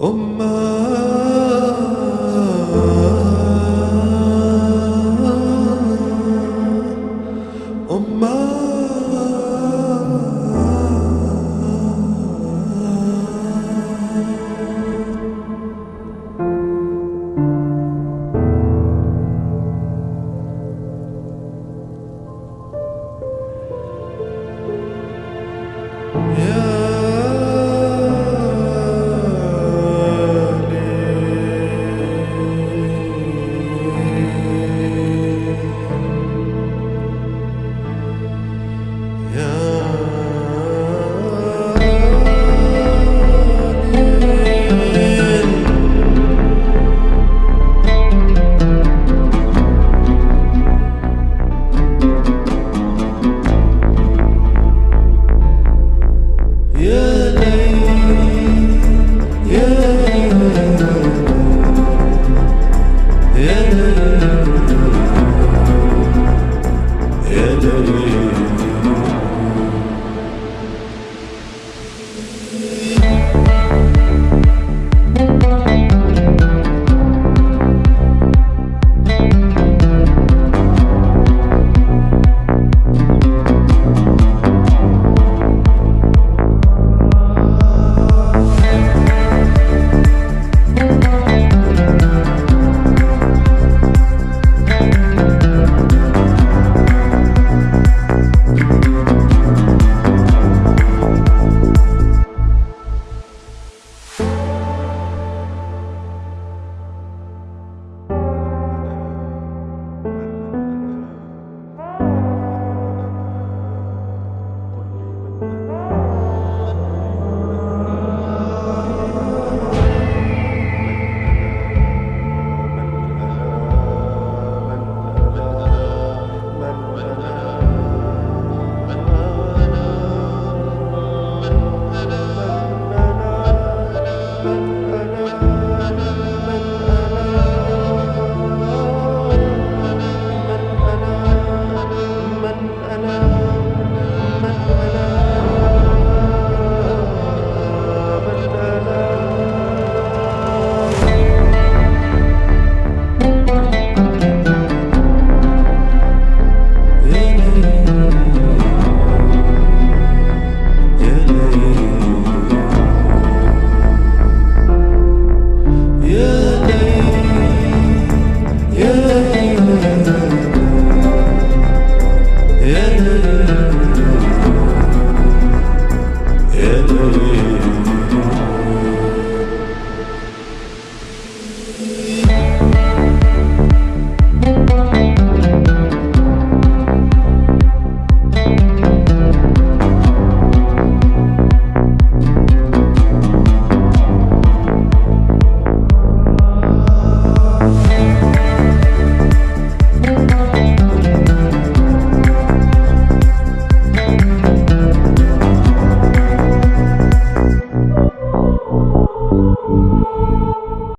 Oh my. city